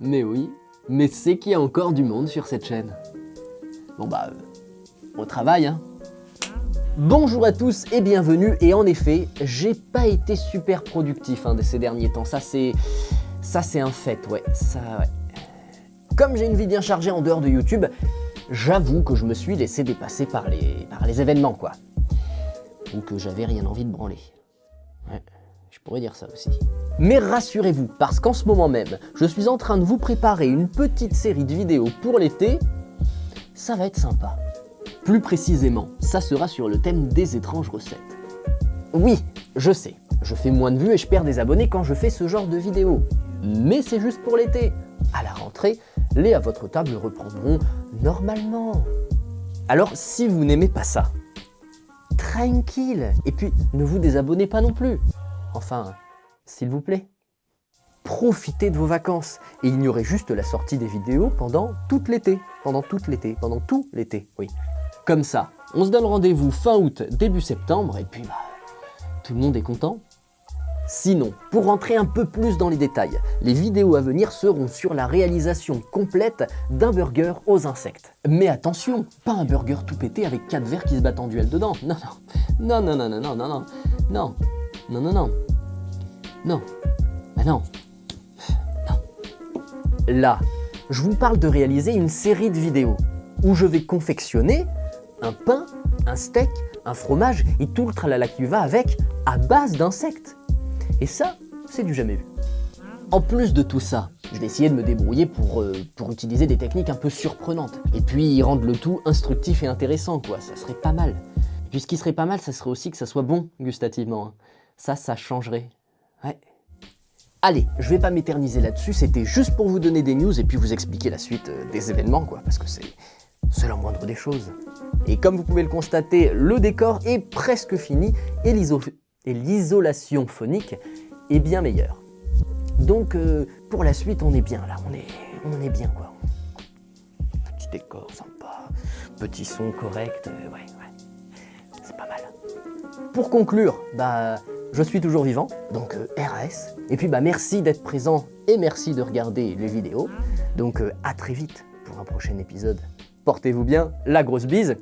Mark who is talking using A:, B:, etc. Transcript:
A: Mais oui, mais c'est qu'il y a encore du monde sur cette chaîne. Bon bah, euh, au travail hein. Bonjour à tous et bienvenue, et en effet, j'ai pas été super productif hein, de ces derniers temps, ça c'est... ça c'est un fait, ouais. Comme j'ai une vie bien chargée en dehors de YouTube, j'avoue que je me suis laissé dépasser par les, par les événements quoi. Ou que j'avais rien envie de branler. Ouais, je pourrais dire ça aussi. Mais rassurez-vous, parce qu'en ce moment même, je suis en train de vous préparer une petite série de vidéos pour l'été, ça va être sympa. Plus précisément, ça sera sur le thème des étranges recettes. Oui, je sais, je fais moins de vues et je perds des abonnés quand je fais ce genre de vidéos. Mais c'est juste pour l'été. À la rentrée, les à votre table reprendront normalement. Alors si vous n'aimez pas ça, tranquille, et puis ne vous désabonnez pas non plus. Enfin, s'il vous plaît. Profitez de vos vacances et ignorez juste la sortie des vidéos pendant tout l'été. Pendant tout l'été, pendant tout l'été, oui. Comme ça, on se donne rendez-vous fin août, début septembre, et puis bah, tout le monde est content. Sinon, pour rentrer un peu plus dans les détails, les vidéos à venir seront sur la réalisation complète d'un burger aux insectes. Mais attention, pas un burger tout pété avec quatre verres qui se battent en duel dedans. Non, non, non, non, non, non, non, non, non, non, non, non, non, bah non, non. Là, je vous parle de réaliser une série de vidéos où je vais confectionner un pain, un steak, un fromage et tout le tralala qui va avec à base d'insectes. Et ça, c'est du jamais vu. En plus de tout ça, je vais essayer de me débrouiller pour, euh, pour utiliser des techniques un peu surprenantes. Et puis rendre le tout instructif et intéressant, quoi. Ça serait pas mal. Et puis ce qui serait pas mal, ça serait aussi que ça soit bon gustativement. hein. Ça, ça changerait. Ouais. Allez, je vais pas m'éterniser là-dessus, c'était juste pour vous donner des news et puis vous expliquer la suite euh, des événements, quoi. Parce que c'est c'est la moindre des choses. Et comme vous pouvez le constater, le décor est presque fini et l'iso- et l'isolation phonique est bien meilleure. Donc euh, pour la suite, on est bien là, on est, on est bien quoi. Petit décor sympa, petit son correct, euh, ouais, ouais, c'est pas mal. Pour conclure, bah, je suis toujours vivant, donc euh, RAS. Et puis bah merci d'être présent et merci de regarder les vidéos. Donc euh, à très vite pour un prochain épisode. Portez-vous bien, la grosse bise